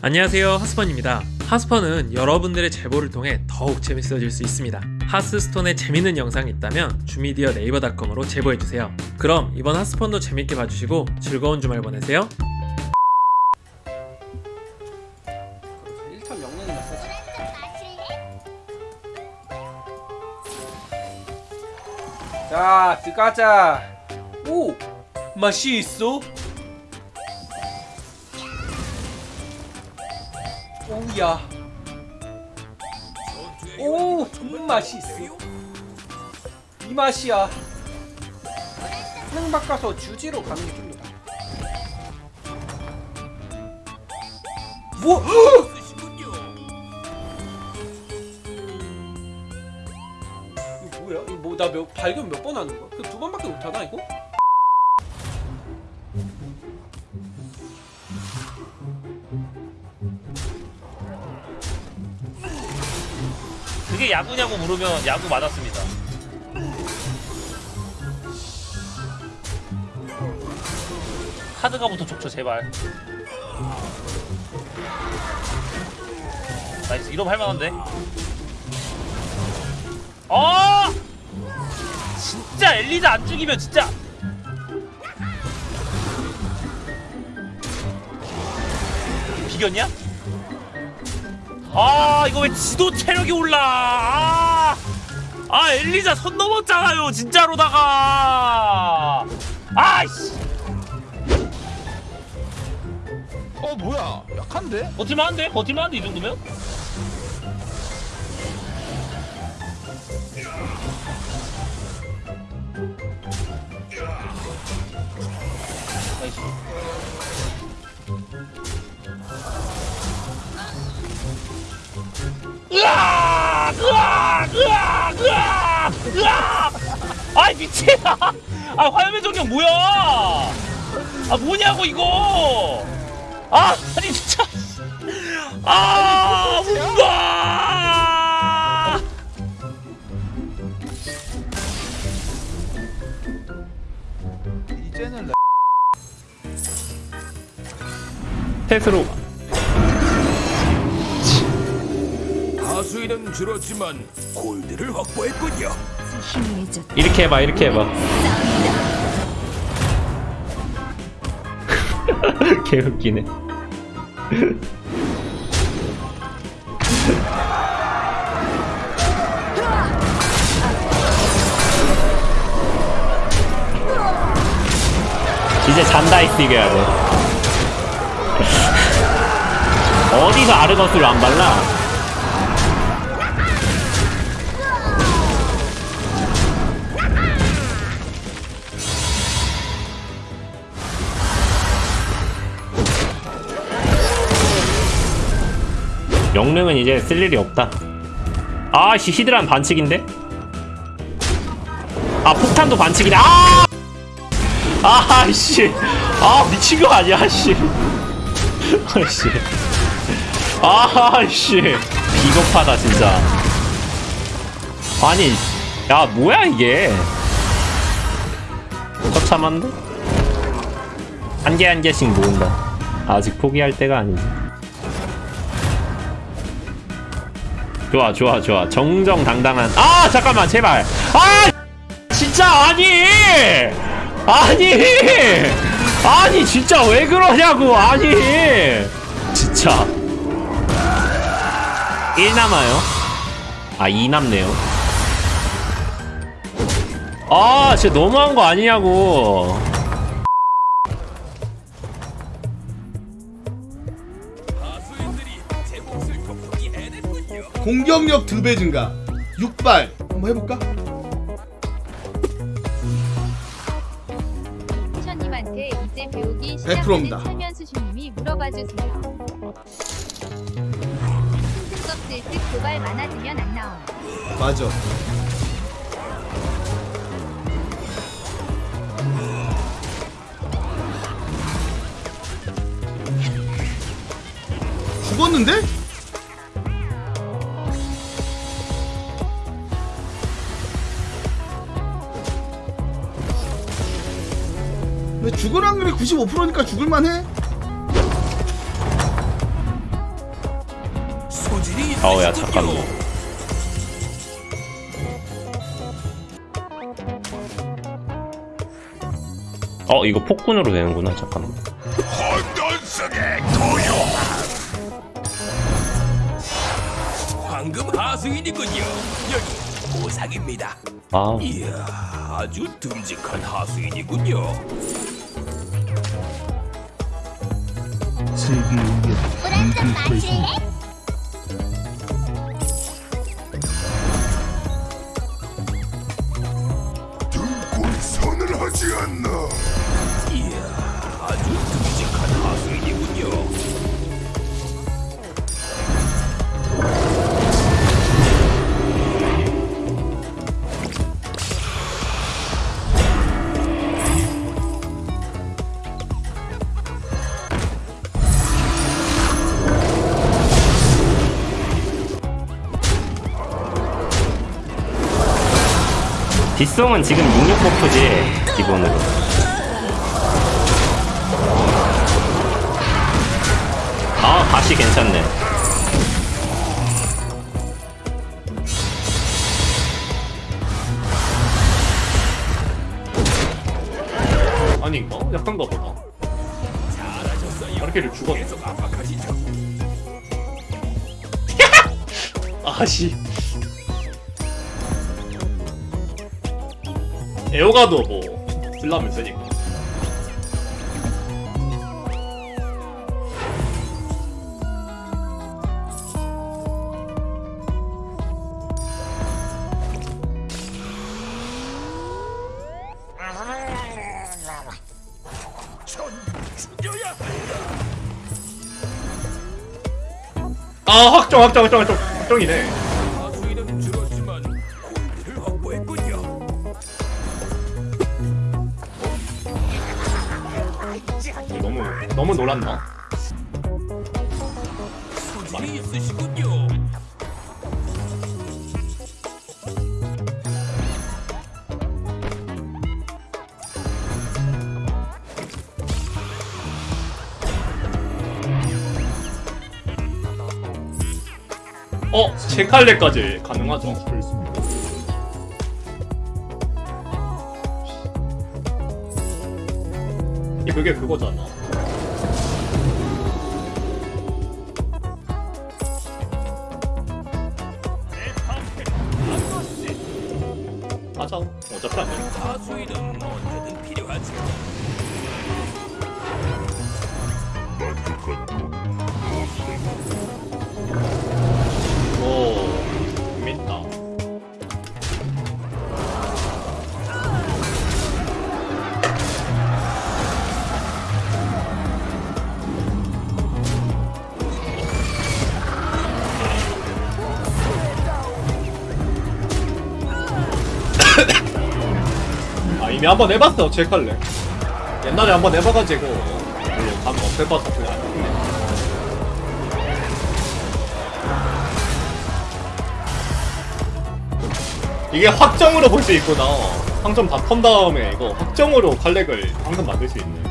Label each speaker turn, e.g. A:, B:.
A: 안녕하세요 하스펀입니다 하스펀은 여러분들의 제보를 통해 더욱 재밌어질 수 있습니다 하스스톤에 재밌는 영상이 있다면 주미디어 네이버닷컴으로 제보해주세요 그럼 이번 하스펀도 재밌게 봐주시고 즐거운 주말 보내세요
B: 1턴 영능이 났어. 자, 들어가자. 오, 맛이 있어. 오야. 오, 정말 맛이 있어. 이 맛이야. 상 바꿔서 주지로 가는 게 좀 더. 뭐? 이거 뭐야? 이거 뭐나몇 발견 몇 번 하는 거야? 그 두 번밖에 못 하나 이거?
C: 그게 야구냐고 물으면 야구 맞았습니다. 카드가부터 좋죠 제발. nice 이러면 할만한데. 어! 진짜 엘리자 안 죽이면 진짜. 비겼냐? 아 이거 왜 지도 체력이 올라 아, 아 엘리자 선 넘었잖아요 진짜로다가 아이씨
D: 어 뭐야 약한데?
C: 버틸만한데? 버틸만한데 이 정도면? 으아! 으아! 아이 미친아! 아 화염의 정령 뭐야? 아 뭐냐고 이거! 아 아니 진짜! 아 뭔가!
D: 이제는
A: 셋으로
E: 하수인은 줄었지만 골드를 확보했군요.
A: 이렇게 해봐 이렇게 해봐. 개웃기네. 이제 잔다 이스 이겨야 돼 어디서 아르거스를 안 발라? 영능은 이제 쓸 일이 없다. 아씨 히드란 반칙인데? 아 폭탄도 반칙이네. 아! 아씨, 아 미친 거 아니야, 씨. 아씨, 아씨, 비겁하다 진짜. 아니, 야 뭐야 이게? 처참한데? 한 개 한 개씩 모은다. 아직 포기할 때가 아니지. 좋아 좋아 좋아. 정정당당한. 아 잠깐만 제발. 아 진짜 아니! 아니! 아니 진짜 왜 그러냐고 아니! 진짜. 1 남아요? 아 2 남네요? 아 진짜 너무한 거 아니냐고
F: 공격력 2배 증가 6발 한번 해볼까?
G: 천님한테 이제 배우기
F: 100% 입니다.
G: 시작하는 설면수 주님이 물어봐 주세요. 승급 쓸듯 도발 많아지면 안 나옴.
F: 맞아 죽었는데? 죽을 확률이 95%니까 죽을만해?
A: 어야 잠깐만 어 이거 폭군으로 되는구나 잠깐만.
E: 황금 하수인이군요. 여기 보상입니다.
A: 아
E: 이야, 아주 듬직한 하수인이군요. 등골선을
A: 뒷송은 지금 66 버프지 기본으로 아 다시 괜찮네
H: 아닌가? 약한가 보다. 이렇게를 죽었네. 아씨 에어가도 뭐 쓸라면 쓰니까 아 확정 확정 확정 확정. 확정이네 너무 놀랐나? 어? 제 칼레까지 가능하죠 이게 그게 그거잖아 맞아 어차피 안 돼. 이미 한 번 해봤어 제 칼레 옛날에 한 번 해봐가지고 별로 감 없애봐서 그냥 안 했네 이게 확정으로 볼 수 있구나. 상점 다 턴 다음에 이거 확정으로 칼렉을 방금 만들 수 있네.